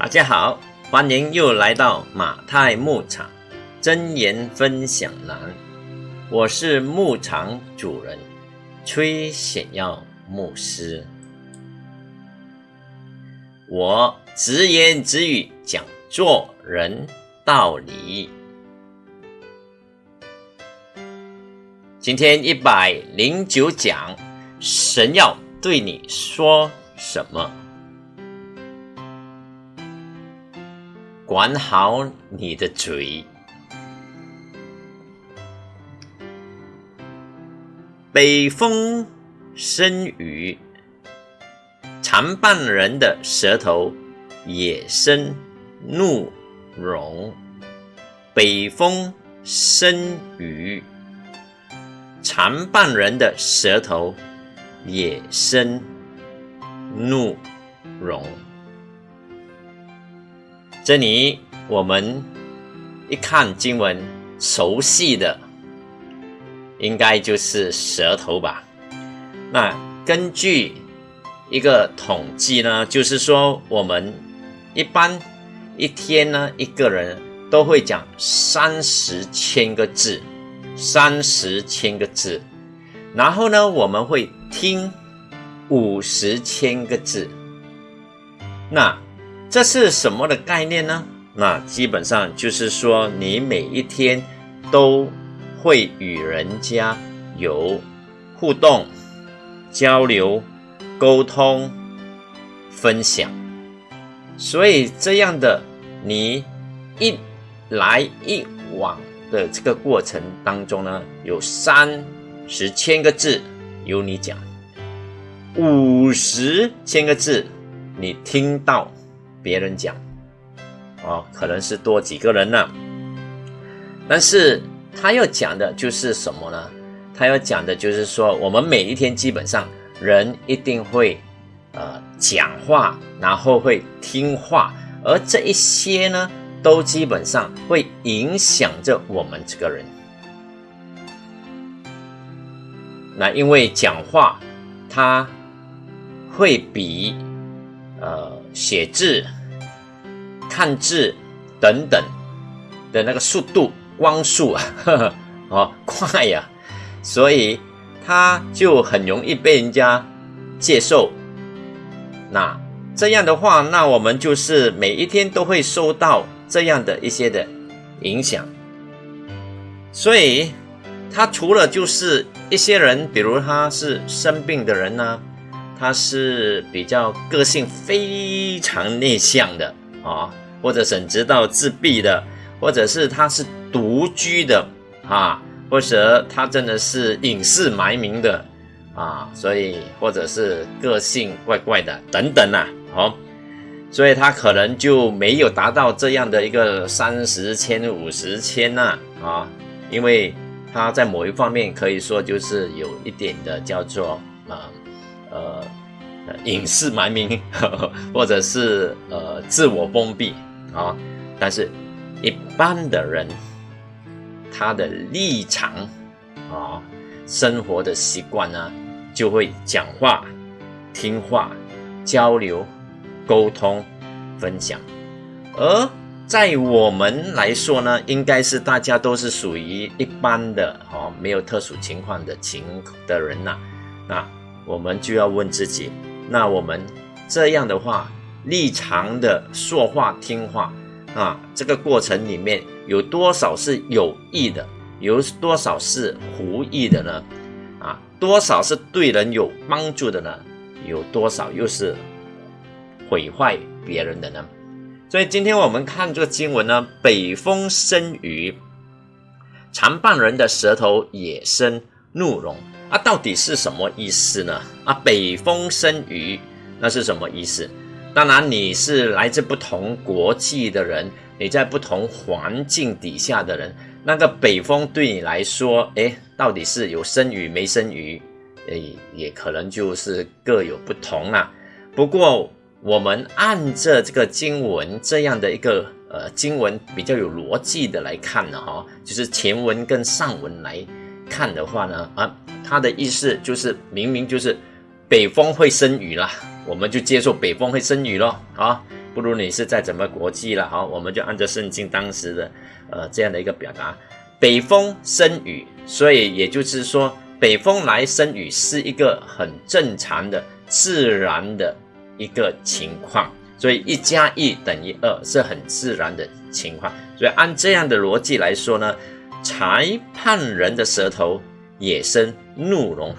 大家好，欢迎又来到马太牧场真言分享栏。我是牧场主人崔显耀牧师。我直言直语讲做人道理。今天一百零九讲，神要对你说什么？管好你的嘴。北风生雨，常伴人的舌头也生怒容。北风生雨，常伴人的舌头也生怒容。这里我们一看经文，熟悉的应该就是舌头吧？那根据一个统计呢，就是说我们一般一天呢，一个人都会讲三十千个字，三十千个字，然后呢，我们会听五十千个字，那。这是什么的概念呢？那基本上就是说，你每一天都会与人家有互动、交流、沟通、分享，所以这样的你一来一往的这个过程当中呢，有三十千个字由你讲，五十千个字你听到。别人讲，哦，可能是多几个人呢，但是他要讲的就是什么呢？他要讲的就是说，我们每一天基本上人一定会呃讲话，然后会听话，而这一些呢，都基本上会影响着我们这个人。那因为讲话，它会比呃。写字、看字等等的那个速度、光速啊，哦，快呀，所以他就很容易被人家接受。那这样的话，那我们就是每一天都会受到这样的一些的影响。所以，他除了就是一些人，比如他是生病的人呢。他是比较个性非常内向的啊，或者甚至到自闭的，或者是他是独居的啊，或者他真的是隐世埋名的啊，所以或者是个性怪怪的等等呐，好，所以他可能就没有达到这样的一个三十千五十千呐啊，因为他在某一方面可以说就是有一点的叫做啊。呃，隐世埋名，或者是呃自我封闭啊，但是一般的人，他的立场啊，生活的习惯呢，就会讲话、听话、交流、沟通、分享，而在我们来说呢，应该是大家都是属于一般的哦，没有特殊情况的情的人呐，那。我们就要问自己：那我们这样的话，立场的说话听话啊，这个过程里面有多少是有益的，有多少是无益的呢？啊，多少是对人有帮助的呢？有多少又是毁坏别人的呢？所以今天我们看这个经文呢，北风生雨，常伴人的舌头也生怒容。啊，到底是什么意思呢？啊，北风生雨，那是什么意思？当然，你是来自不同国际的人，你在不同环境底下的人，那个北风对你来说，哎，到底是有生雨没生雨？哎，也可能就是各有不同啦。不过，我们按着这个经文这样的一个呃经文比较有逻辑的来看呢，哈，就是前文跟上文来。看的话呢，啊，他的意思就是明明就是北风会生雨啦，我们就接受北风会生雨咯，啊，不如你是在怎么国际了，好，我们就按照圣经当时的呃这样的一个表达，北风生雨，所以也就是说，北风来生雨是一个很正常的自然的一个情况，所以一加一等于二是很自然的情况，所以按这样的逻辑来说呢，裁判人的舌头也生怒容，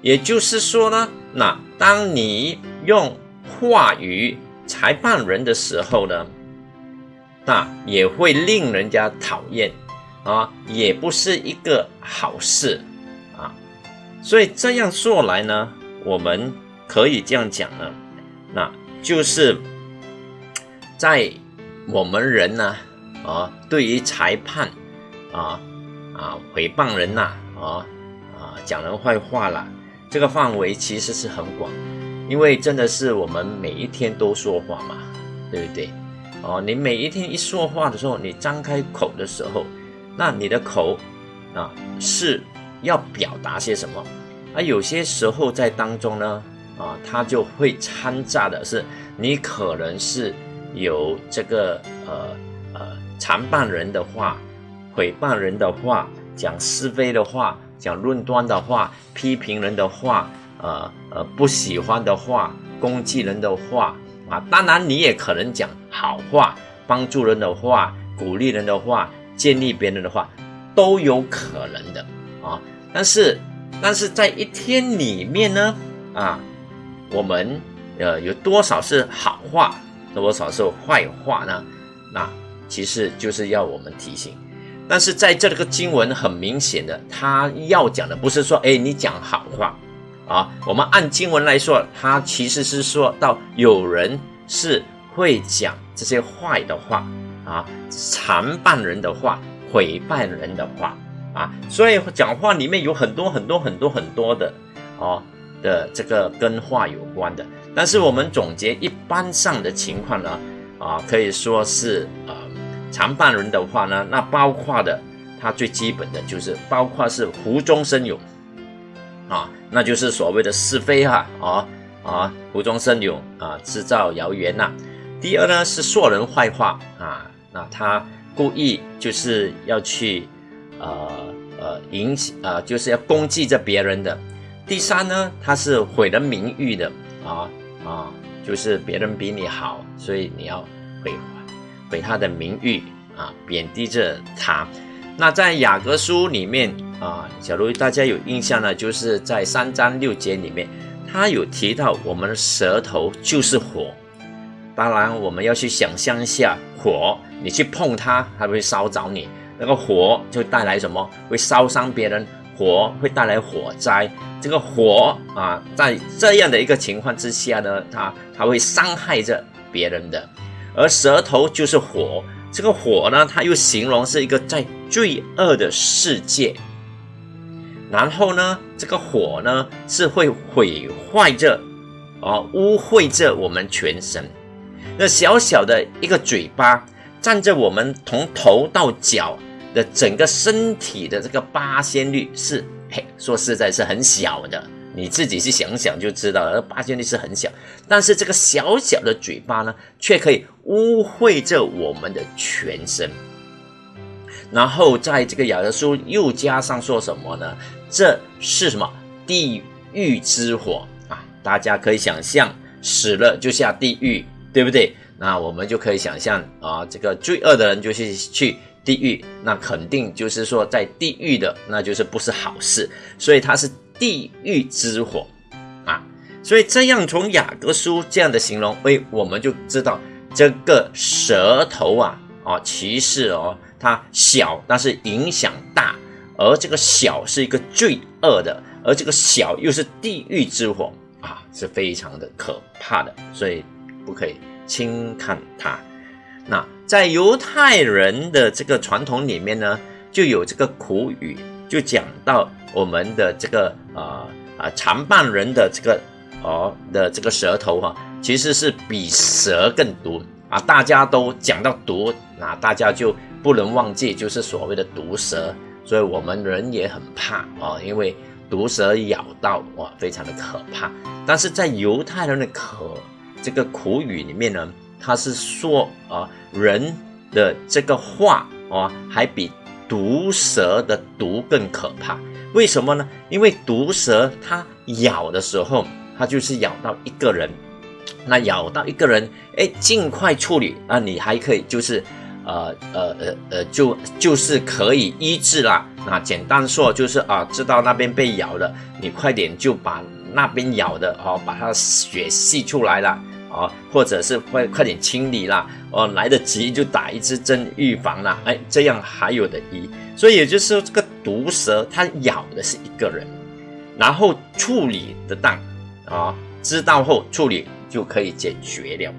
也就是说呢，那当你用话语裁判人的时候呢，那也会令人家讨厌啊，也不是一个好事啊。所以这样说来呢，我们可以这样讲呢，那就是在我们人呢啊，对于裁判啊啊诽谤人呐啊啊讲人坏话啦，这个范围其实是很广。因为真的是我们每一天都说话嘛，对不对？哦，你每一天一说话的时候，你张开口的时候，那你的口啊是要表达些什么？而有些时候在当中呢，啊，它就会掺杂的是你可能是有这个呃呃残谤人的话、诽谤人的话、讲是非的话、讲论断的话、批评人的话。呃呃，不喜欢的话，攻击人的话啊，当然你也可能讲好话，帮助人的话，鼓励人的话，建立别人的话，都有可能的啊。但是，但是在一天里面呢，啊，我们呃有多少是好话，多少是坏话呢？那其实就是要我们提醒。但是在这个经文很明显的，他要讲的不是说，哎，你讲好话。啊，我们按经文来说，他其实是说到有人是会讲这些坏的话啊，残谤人的话，毁谤人的话啊，所以讲话里面有很多很多很多很多的哦的这个跟话有关的。但是我们总结一般上的情况呢，啊，可以说是呃残谤人的话呢，那包括的，它最基本的就是包括是无中生有。啊，那就是所谓的是非哈，啊啊，无中生有啊，制造谣言呐。第二呢是说人坏话啊，那他故意就是要去呃呃影响啊，就是要攻击着别人的。第三呢，他是毁人名誉的啊啊，就是别人比你好，所以你要毁毁他的名誉啊，贬低着他。那在雅各书里面啊，假如大家有印象呢，就是在三章六节里面，他有提到我们的舌头就是火。当然，我们要去想象一下，火你去碰它，它会烧着你。那个火就带来什么？会烧伤别人，火会带来火灾。这个火啊，在这样的一个情况之下呢，它它会伤害着别人的。而舌头就是火。这个火呢，它又形容是一个在罪恶的世界，然后呢，这个火呢是会毁坏着，哦，污秽着我们全身。那小小的一个嘴巴，占着我们从头到脚的整个身体的这个八仙率是，嘿，说实在是很小的。你自己去想想就知道了，八仙力是很小，但是这个小小的嘴巴呢，却可以污秽着我们的全身。然后在这个雅各书又加上说什么呢？这是什么？地狱之火啊！大家可以想象，死了就下地狱，对不对？那我们就可以想象啊，这个罪恶的人就是去地狱，那肯定就是说在地狱的，那就是不是好事，所以它是。地狱之火啊，所以这样从雅各书这样的形容，哎，我们就知道这个舌头啊，啊，其实哦，它小，但是影响大，而这个小是一个罪恶的，而这个小又是地狱之火啊，是非常的可怕的，所以不可以轻看它。那在犹太人的这个传统里面呢，就有这个苦语。就讲到我们的这个啊啊残谤人的这个哦的这个舌头哈，其实是比蛇更毒啊！大家都讲到毒，那大家就不能忘记，就是所谓的毒蛇。所以我们人也很怕啊，因为毒蛇咬到哇，非常的可怕。但是在犹太人的可这个苦语里面呢，他是说啊，人的这个话啊，还比毒蛇的毒更可怕。为什么呢？因为毒蛇它咬的时候，它就是咬到一个人，那咬到一个人，哎，尽快处理啊，你还可以就是。呃呃呃呃，就就是可以医治啦。那简单说就是啊，知道那边被咬了，你快点就把那边咬的哦，把它血吸出来了哦，或者是快快点清理啦，哦，来得及就打一支针预防啦。哎，这样还有的医。所以也就是说，这个毒蛇它咬的是一个人，然后处理得当啊，知道后处理就可以解决了。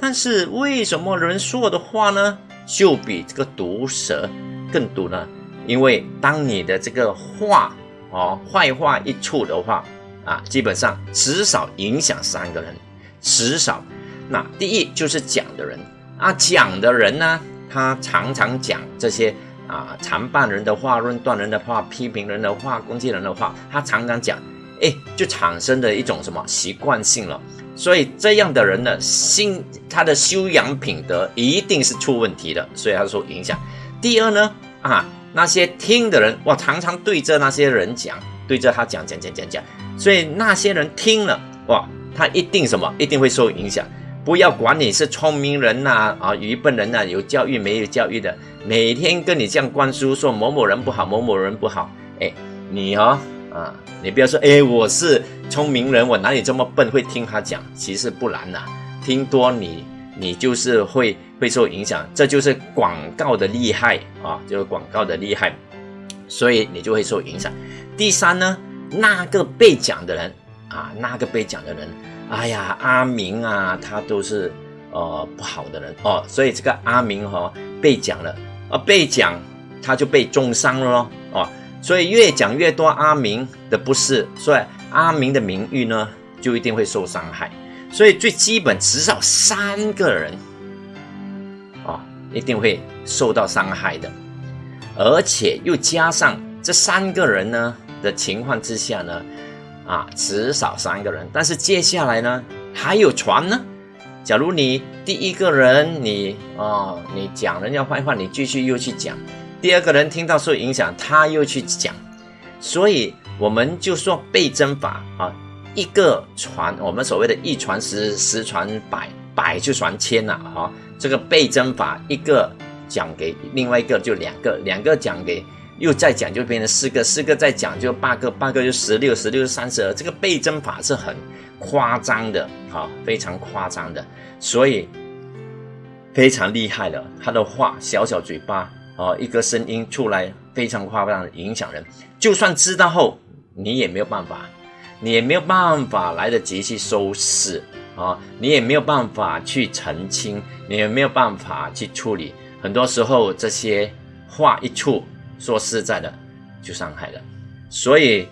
但是为什么人说的话呢？就比这个毒蛇更毒呢，因为当你的这个话哦坏话一出的话啊，基本上至少影响三个人，至少那第一就是讲的人啊，讲的人呢，他常常讲这些啊残谤人的话、论断人的话、批评人的话、攻击人的话，他常常讲，哎，就产生的一种什么习惯性了。所以这样的人呢，心他的修养品德一定是出问题的，所以他说影响。第二呢，啊，那些听的人，哇，常常对着那些人讲，对着他讲讲讲讲讲，所以那些人听了，哇，他一定什么，一定会受影响。不要管你是聪明人呐，啊，愚笨人呐，有教育没有教育的，每天跟你这样灌输说某某人不好，某某人不好，哎，你哦。啊，你不要说，哎，我是聪明人，我哪里这么笨会听他讲？其实不然呐，听多你你就是会会受影响，这就是广告的厉害啊，就是广告的厉害，所以你就会受影响。第三呢，那个被讲的人啊，那个被讲的人，哎呀，阿明啊，他都是呃不好的人哦，所以这个阿明哈被讲了啊，被讲他就被重伤了咯，哦。所以越讲越多阿明的不是，所以阿明的名誉呢就一定会受伤害。所以最基本至少三个人，啊，一定会受到伤害的，而且又加上这三个人呢的情况之下呢，啊，至少三个人。但是接下来呢还有传呢，假如你第一个人你哦你讲人家坏话，你继续又去讲。第二个人听到受影响，他又去讲，所以我们就说倍增法啊，一个传，我们所谓的一传十，十传百，百就传千了哈。这个倍增法，一个讲给另外一个就两个，两个讲给又再讲就变成四个，四个再讲就八个，八个就十六，十六三十二。这个倍增法是很夸张的哈，非常夸张的，所以非常厉害的。他的话，小小嘴巴。哦，一个声音出来非常夸张的影响人，就算知道后，你也没有办法，你也没有办法来得及去收拾啊，你也没有办法去澄清，你也没有办法去处理。很多时候这些话一出，说实在的，就伤害了。所以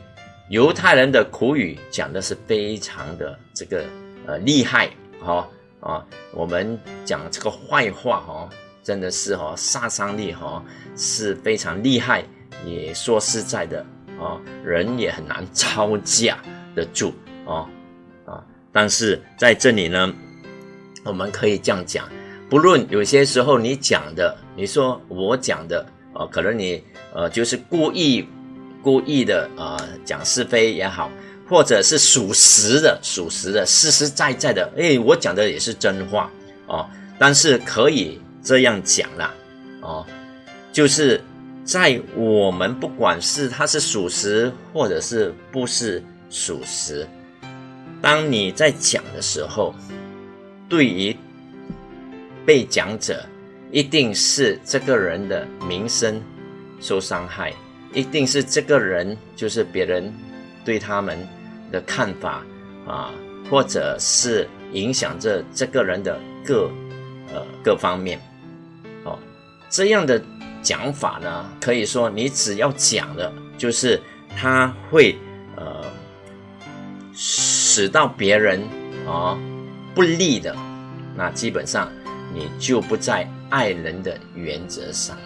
犹太人的苦语讲的是非常的这个呃厉害，哈啊，我们讲这个坏话，哈。真的是哦，杀伤力哈是非常厉害。也说实在的哦，人也很难招架得住哦啊。但是在这里呢，我们可以这样讲：不论有些时候你讲的，你说我讲的哦，可能你呃就是故意故意的啊讲是非也好，或者是属实的属实的实实在在的，哎，我讲的也是真话哦。但是可以。这样讲啦，哦，就是在我们不管是它是属实或者是不是属实，当你在讲的时候，对于被讲者，一定是这个人的名声受伤害，一定是这个人就是别人对他们的看法啊，或者是影响着这个人的各呃各方面。哦这样的讲法呢，可以说你只要讲的，就是他会呃使到别人啊不利的，那基本上你就不在爱人的原则上了。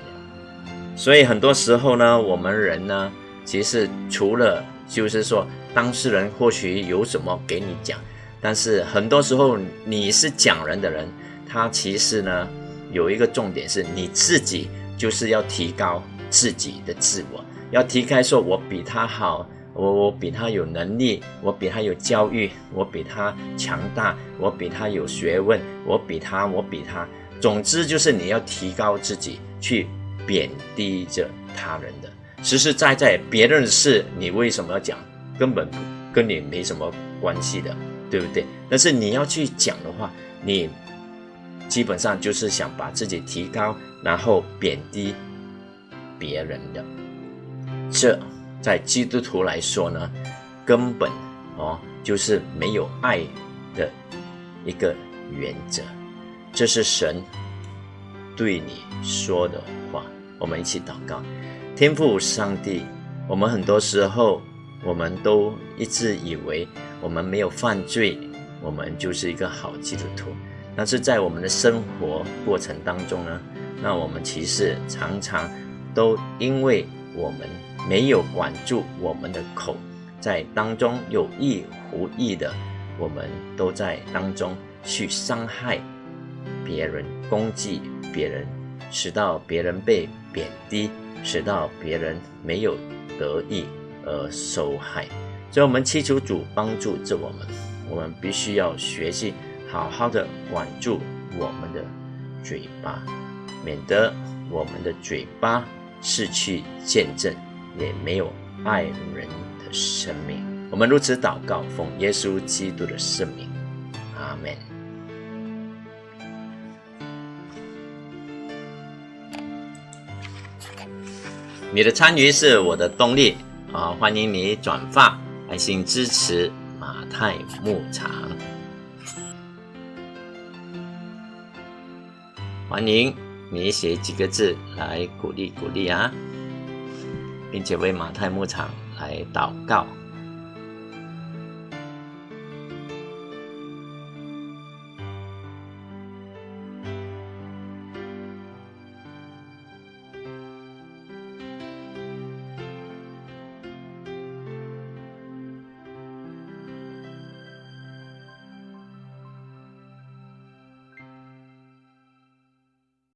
所以很多时候呢，我们人呢，其实除了就是说当事人或许有什么给你讲，但是很多时候你是讲人的人。他其实呢有一个重点是你自己就是要提高自己的自我，要提开说，我比他好，我我比他有能力，我比他有教育，我比他强大，我比他有学问，我比他，我比他。总之就是你要提高自己，去贬低着他人的。实实在在别人的事，你为什么要讲？根本跟你没什么关系的，对不对？但是你要去讲的话，你基本上就是想把自己提高，然后贬低别人的。这在基督徒来说呢，根本哦就是没有爱的一个原则。这是神对你说的话。我们一起祷告，天父上帝，我们很多时候。我们都一直以为我们没有犯罪，我们就是一个好基督徒。但是在我们的生活过程当中呢，那我们其实常常都因为我们没有管住我们的口，在当中有意无意的，我们都在当中去伤害别人、攻击别人，使到别人被贬低，使到别人没有得益。而受害，所以我们祈求主帮助着我们。我们必须要学习好好的管住我们的嘴巴，免得我们的嘴巴失去见证，也没有爱人的生命。我们如此祷告，奉耶稣基督的圣名，阿门。你的参与是我的动力。啊，欢迎你转发，爱心支持马太牧场。欢迎你写几个字来鼓励鼓励啊，并且为马太牧场来祷告。